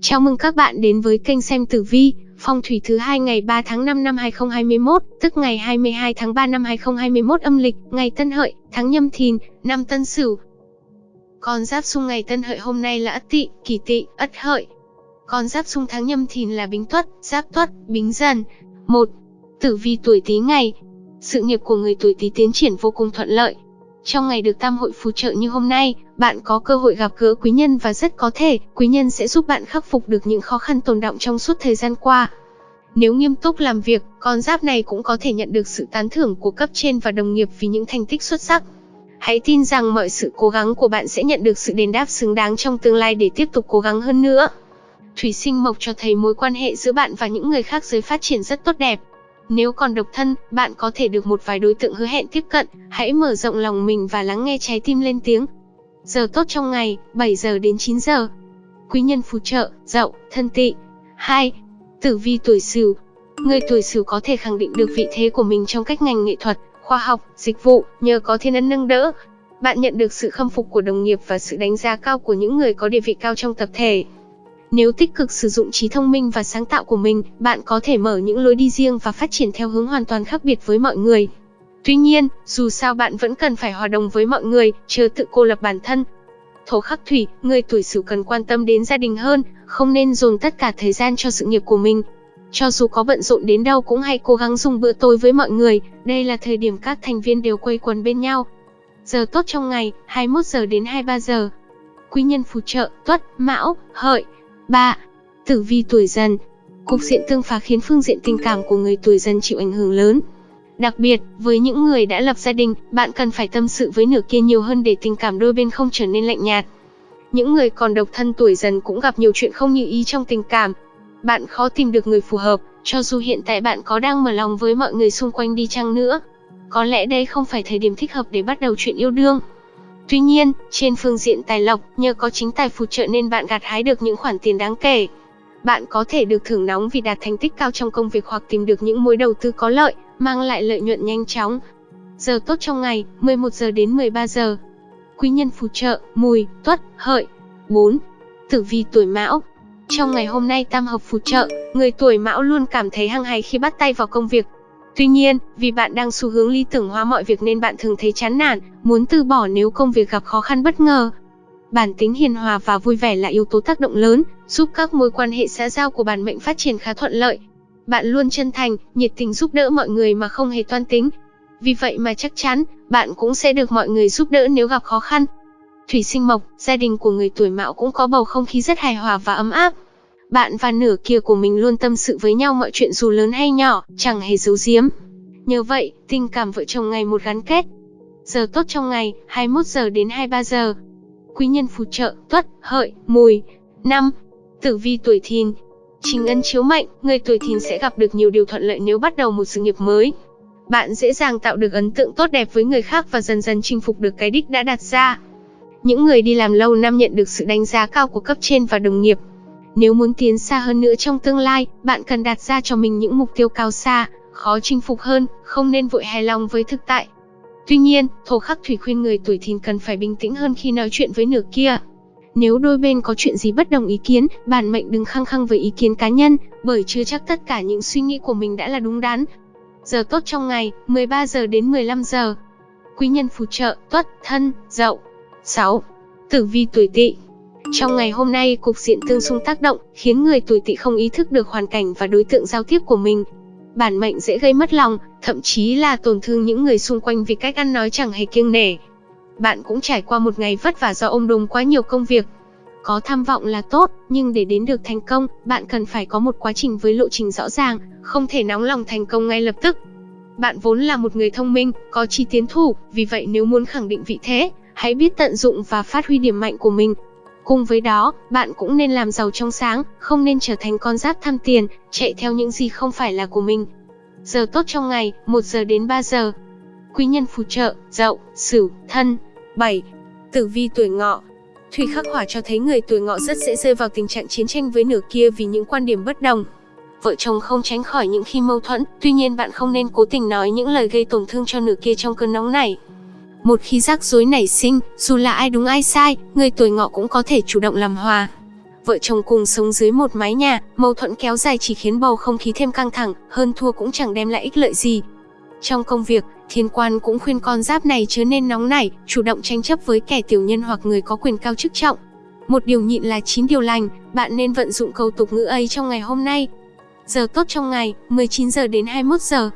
Chào mừng các bạn đến với kênh xem tử vi, phong thủy thứ hai ngày 3 tháng 5 năm 2021, tức ngày 22 tháng 3 năm 2021 âm lịch, ngày Tân Hợi, tháng Nhâm Thìn, năm Tân Sửu. Con giáp xung ngày Tân Hợi hôm nay là Ất Tỵ, Kỷ Tỵ, Ất Hợi. Con giáp xung tháng Nhâm Thìn là Bính Tuất, Giáp Tuất, Bính Dần. 1. Tử vi tuổi Tý ngày. Sự nghiệp của người tuổi Tý tiến triển vô cùng thuận lợi, trong ngày được tam hội phù trợ như hôm nay, bạn có cơ hội gặp gỡ quý nhân và rất có thể, quý nhân sẽ giúp bạn khắc phục được những khó khăn tồn động trong suốt thời gian qua. Nếu nghiêm túc làm việc, con giáp này cũng có thể nhận được sự tán thưởng của cấp trên và đồng nghiệp vì những thành tích xuất sắc. Hãy tin rằng mọi sự cố gắng của bạn sẽ nhận được sự đền đáp xứng đáng trong tương lai để tiếp tục cố gắng hơn nữa. Thủy sinh mộc cho thấy mối quan hệ giữa bạn và những người khác giới phát triển rất tốt đẹp. Nếu còn độc thân, bạn có thể được một vài đối tượng hứa hẹn tiếp cận, hãy mở rộng lòng mình và lắng nghe trái tim lên tiếng. Giờ tốt trong ngày, 7 giờ đến 9 giờ. Quý nhân phù trợ, dậu, thân tỵ. 2. Tử vi tuổi sửu. Người tuổi sửu có thể khẳng định được vị thế của mình trong các ngành nghệ thuật, khoa học, dịch vụ, nhờ có thiên ân nâng đỡ. Bạn nhận được sự khâm phục của đồng nghiệp và sự đánh giá cao của những người có địa vị cao trong tập thể. Nếu tích cực sử dụng trí thông minh và sáng tạo của mình, bạn có thể mở những lối đi riêng và phát triển theo hướng hoàn toàn khác biệt với mọi người. Tuy nhiên, dù sao bạn vẫn cần phải hòa đồng với mọi người, chờ tự cô lập bản thân. Thổ khắc thủy, người tuổi sửu cần quan tâm đến gia đình hơn, không nên dồn tất cả thời gian cho sự nghiệp của mình. Cho dù có bận rộn đến đâu cũng hãy cố gắng dùng bữa tối với mọi người, đây là thời điểm các thành viên đều quây quần bên nhau. Giờ tốt trong ngày, 21 giờ đến 23 giờ. Quý nhân phù trợ, tuất, mão, hợi. 3. Tử vi tuổi dần Cục diện tương phá khiến phương diện tình cảm của người tuổi dần chịu ảnh hưởng lớn. Đặc biệt, với những người đã lập gia đình, bạn cần phải tâm sự với nửa kia nhiều hơn để tình cảm đôi bên không trở nên lạnh nhạt. Những người còn độc thân tuổi dần cũng gặp nhiều chuyện không như ý trong tình cảm. Bạn khó tìm được người phù hợp, cho dù hiện tại bạn có đang mở lòng với mọi người xung quanh đi chăng nữa. Có lẽ đây không phải thời điểm thích hợp để bắt đầu chuyện yêu đương. Tuy nhiên, trên phương diện tài lộc, nhờ có chính tài phù trợ nên bạn gặt hái được những khoản tiền đáng kể. Bạn có thể được thưởng nóng vì đạt thành tích cao trong công việc hoặc tìm được những mối đầu tư có lợi, mang lại lợi nhuận nhanh chóng. Giờ tốt trong ngày, 11 giờ đến 13 giờ. Quý nhân phù trợ, mùi, tuất, hợi. 4. Tử vi tuổi mão. Trong ngày hôm nay tam hợp phù trợ, người tuổi mão luôn cảm thấy hăng hái khi bắt tay vào công việc, Tuy nhiên, vì bạn đang xu hướng lý tưởng hóa mọi việc nên bạn thường thấy chán nản, muốn từ bỏ nếu công việc gặp khó khăn bất ngờ. Bản tính hiền hòa và vui vẻ là yếu tố tác động lớn, giúp các mối quan hệ xã giao của bản mệnh phát triển khá thuận lợi. Bạn luôn chân thành, nhiệt tình giúp đỡ mọi người mà không hề toan tính. Vì vậy mà chắc chắn, bạn cũng sẽ được mọi người giúp đỡ nếu gặp khó khăn. Thủy sinh mộc, gia đình của người tuổi mão cũng có bầu không khí rất hài hòa và ấm áp. Bạn và nửa kia của mình luôn tâm sự với nhau mọi chuyện dù lớn hay nhỏ, chẳng hề giấu giếm. Nhờ vậy, tình cảm vợ chồng ngày một gắn kết. Giờ tốt trong ngày, 21 giờ đến 23 giờ. Quý nhân phù trợ, tuất, hợi, mùi. 5. Tử vi tuổi thìn. Chính ân chiếu mệnh, người tuổi thìn sẽ gặp được nhiều điều thuận lợi nếu bắt đầu một sự nghiệp mới. Bạn dễ dàng tạo được ấn tượng tốt đẹp với người khác và dần dần chinh phục được cái đích đã đặt ra. Những người đi làm lâu năm nhận được sự đánh giá cao của cấp trên và đồng nghiệp, nếu muốn tiến xa hơn nữa trong tương lai, bạn cần đặt ra cho mình những mục tiêu cao xa, khó chinh phục hơn, không nên vội hài lòng với thực tại. Tuy nhiên, thổ khắc thủy khuyên người tuổi thìn cần phải bình tĩnh hơn khi nói chuyện với nửa kia. Nếu đôi bên có chuyện gì bất đồng ý kiến, bản mệnh đừng khăng khăng với ý kiến cá nhân, bởi chưa chắc tất cả những suy nghĩ của mình đã là đúng đắn. Giờ tốt trong ngày, 13 giờ đến 15 giờ. Quý nhân phù trợ, tuất, thân, dậu. 6. Tử vi tuổi tỵ trong ngày hôm nay, cục diện tương xung tác động, khiến người tuổi tỵ không ý thức được hoàn cảnh và đối tượng giao tiếp của mình. Bản mệnh dễ gây mất lòng, thậm chí là tổn thương những người xung quanh vì cách ăn nói chẳng hề kiêng nể. Bạn cũng trải qua một ngày vất vả do ôm đồm quá nhiều công việc. Có tham vọng là tốt, nhưng để đến được thành công, bạn cần phải có một quá trình với lộ trình rõ ràng, không thể nóng lòng thành công ngay lập tức. Bạn vốn là một người thông minh, có chi tiến thủ, vì vậy nếu muốn khẳng định vị thế, hãy biết tận dụng và phát huy điểm mạnh của mình, Cùng với đó, bạn cũng nên làm giàu trong sáng, không nên trở thành con giáp tham tiền, chạy theo những gì không phải là của mình. Giờ tốt trong ngày, 1 giờ đến 3 giờ. Quý nhân phù trợ, dậu, sửu, thân. 7. Tử vi tuổi ngọ Thủy khắc hỏa cho thấy người tuổi ngọ rất dễ rơi vào tình trạng chiến tranh với nửa kia vì những quan điểm bất đồng. Vợ chồng không tránh khỏi những khi mâu thuẫn, tuy nhiên bạn không nên cố tình nói những lời gây tổn thương cho nửa kia trong cơn nóng này. Một khi rắc rối nảy sinh, dù là ai đúng ai sai, người tuổi ngọ cũng có thể chủ động làm hòa. Vợ chồng cùng sống dưới một mái nhà, mâu thuẫn kéo dài chỉ khiến bầu không khí thêm căng thẳng, hơn thua cũng chẳng đem lại ích lợi gì. Trong công việc, thiên quan cũng khuyên con giáp này chớ nên nóng nảy, chủ động tranh chấp với kẻ tiểu nhân hoặc người có quyền cao chức trọng. Một điều nhịn là chín điều lành, bạn nên vận dụng câu tục ngữ ấy trong ngày hôm nay. Giờ tốt trong ngày, 19 giờ đến 21 giờ.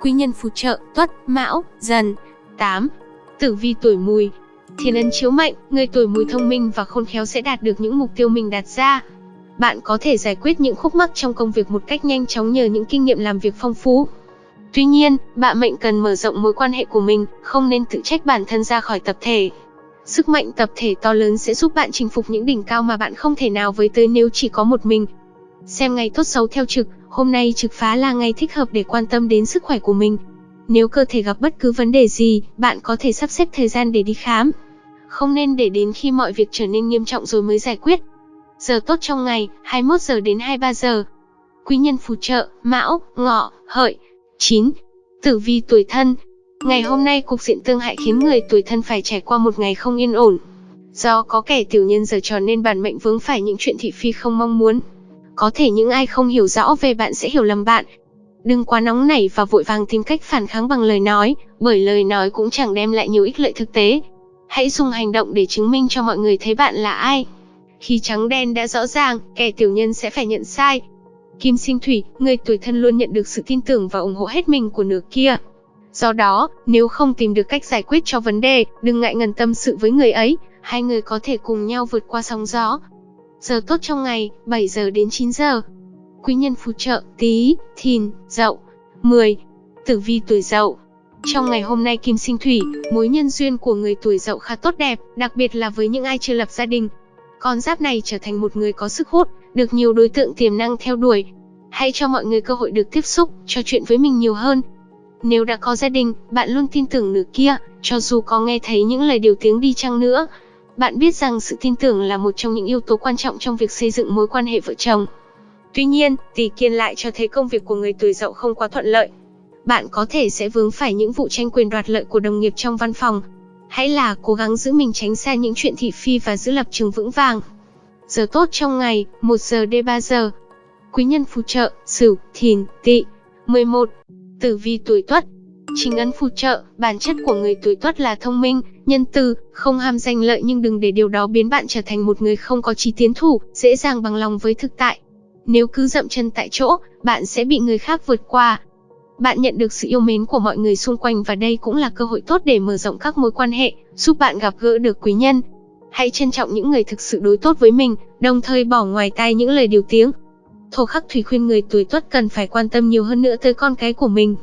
Quý nhân phù trợ, tuất, mão, dần. 8. Tử vi tuổi mùi, Thiên ấn chiếu mệnh, người tuổi mùi thông minh và khôn khéo sẽ đạt được những mục tiêu mình đặt ra. Bạn có thể giải quyết những khúc mắc trong công việc một cách nhanh chóng nhờ những kinh nghiệm làm việc phong phú. Tuy nhiên, bạn mệnh cần mở rộng mối quan hệ của mình, không nên tự trách bản thân ra khỏi tập thể. Sức mạnh tập thể to lớn sẽ giúp bạn chinh phục những đỉnh cao mà bạn không thể nào với tới nếu chỉ có một mình. Xem ngày tốt xấu theo trực, hôm nay trực phá là ngày thích hợp để quan tâm đến sức khỏe của mình. Nếu cơ thể gặp bất cứ vấn đề gì, bạn có thể sắp xếp thời gian để đi khám. Không nên để đến khi mọi việc trở nên nghiêm trọng rồi mới giải quyết. Giờ tốt trong ngày, 21 giờ đến 23 giờ. Quý nhân phù trợ, Mão, Ngọ, Hợi. 9. Tử vi tuổi thân. Ngày hôm nay cục diện tương hại khiến người tuổi thân phải trải qua một ngày không yên ổn. Do có kẻ tiểu nhân giờ trò nên bản mệnh vướng phải những chuyện thị phi không mong muốn. Có thể những ai không hiểu rõ về bạn sẽ hiểu lầm bạn, Đừng quá nóng nảy và vội vàng tìm cách phản kháng bằng lời nói, bởi lời nói cũng chẳng đem lại nhiều ích lợi thực tế. Hãy dùng hành động để chứng minh cho mọi người thấy bạn là ai. Khi trắng đen đã rõ ràng, kẻ tiểu nhân sẽ phải nhận sai. Kim sinh thủy, người tuổi thân luôn nhận được sự tin tưởng và ủng hộ hết mình của nửa kia. Do đó, nếu không tìm được cách giải quyết cho vấn đề, đừng ngại ngần tâm sự với người ấy, hai người có thể cùng nhau vượt qua sóng gió. Giờ tốt trong ngày, 7 giờ đến 9 giờ quý nhân phù trợ Tý, Thìn, Dậu. 10. Tử vi tuổi Dậu. Trong ngày hôm nay kim sinh thủy, mối nhân duyên của người tuổi Dậu khá tốt đẹp, đặc biệt là với những ai chưa lập gia đình. Con giáp này trở thành một người có sức hút, được nhiều đối tượng tiềm năng theo đuổi. Hãy cho mọi người cơ hội được tiếp xúc, trò chuyện với mình nhiều hơn. Nếu đã có gia đình, bạn luôn tin tưởng nửa kia, cho dù có nghe thấy những lời điều tiếng đi chăng nữa. Bạn biết rằng sự tin tưởng là một trong những yếu tố quan trọng trong việc xây dựng mối quan hệ vợ chồng. Tuy nhiên, tỷ kiên lại cho thấy công việc của người tuổi dậu không quá thuận lợi. Bạn có thể sẽ vướng phải những vụ tranh quyền đoạt lợi của đồng nghiệp trong văn phòng. Hãy là cố gắng giữ mình tránh xa những chuyện thị phi và giữ lập trường vững vàng. Giờ tốt trong ngày, 1 giờ đến 3 giờ. Quý nhân phù trợ, Sửu, Thìn, Tỵ. 11. Tử vi tuổi Tuất. Chính ấn phù trợ, bản chất của người tuổi Tuất là thông minh, nhân từ, không ham danh lợi nhưng đừng để điều đó biến bạn trở thành một người không có chí tiến thủ, dễ dàng bằng lòng với thực tại. Nếu cứ dậm chân tại chỗ, bạn sẽ bị người khác vượt qua. Bạn nhận được sự yêu mến của mọi người xung quanh và đây cũng là cơ hội tốt để mở rộng các mối quan hệ, giúp bạn gặp gỡ được quý nhân. Hãy trân trọng những người thực sự đối tốt với mình, đồng thời bỏ ngoài tai những lời điều tiếng. Thổ khắc thủy khuyên người tuổi tuất cần phải quan tâm nhiều hơn nữa tới con cái của mình.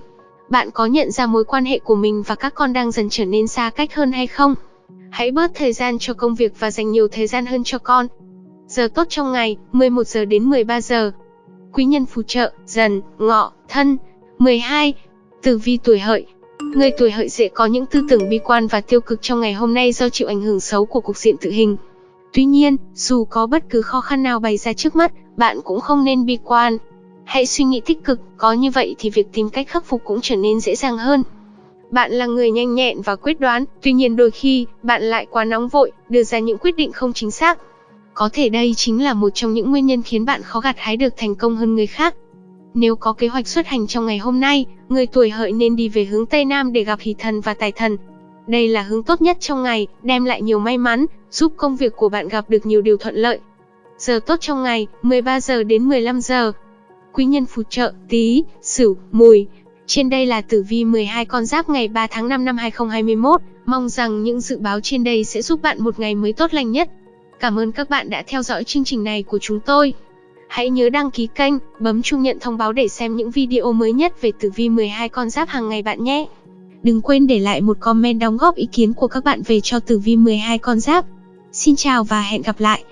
Bạn có nhận ra mối quan hệ của mình và các con đang dần trở nên xa cách hơn hay không? Hãy bớt thời gian cho công việc và dành nhiều thời gian hơn cho con. Giờ tốt trong ngày, 11 giờ đến 13 giờ. Quý nhân phù trợ, dần, ngọ, thân. 12. Tử vi tuổi hợi. Người tuổi hợi dễ có những tư tưởng bi quan và tiêu cực trong ngày hôm nay do chịu ảnh hưởng xấu của cục diện tự hình. Tuy nhiên, dù có bất cứ khó khăn nào bày ra trước mắt, bạn cũng không nên bi quan. Hãy suy nghĩ tích cực, có như vậy thì việc tìm cách khắc phục cũng trở nên dễ dàng hơn. Bạn là người nhanh nhẹn và quyết đoán, tuy nhiên đôi khi, bạn lại quá nóng vội, đưa ra những quyết định không chính xác. Có thể đây chính là một trong những nguyên nhân khiến bạn khó gặt hái được thành công hơn người khác. Nếu có kế hoạch xuất hành trong ngày hôm nay, người tuổi hợi nên đi về hướng Tây Nam để gặp hỷ thần và tài thần. Đây là hướng tốt nhất trong ngày, đem lại nhiều may mắn, giúp công việc của bạn gặp được nhiều điều thuận lợi. Giờ tốt trong ngày, 13 giờ đến 15 giờ. Quý nhân phù trợ, tí, sửu, mùi. Trên đây là tử vi 12 con giáp ngày 3 tháng 5 năm 2021. Mong rằng những dự báo trên đây sẽ giúp bạn một ngày mới tốt lành nhất. Cảm ơn các bạn đã theo dõi chương trình này của chúng tôi. Hãy nhớ đăng ký kênh, bấm chuông nhận thông báo để xem những video mới nhất về tử vi 12 con giáp hàng ngày bạn nhé. Đừng quên để lại một comment đóng góp ý kiến của các bạn về cho tử vi 12 con giáp. Xin chào và hẹn gặp lại.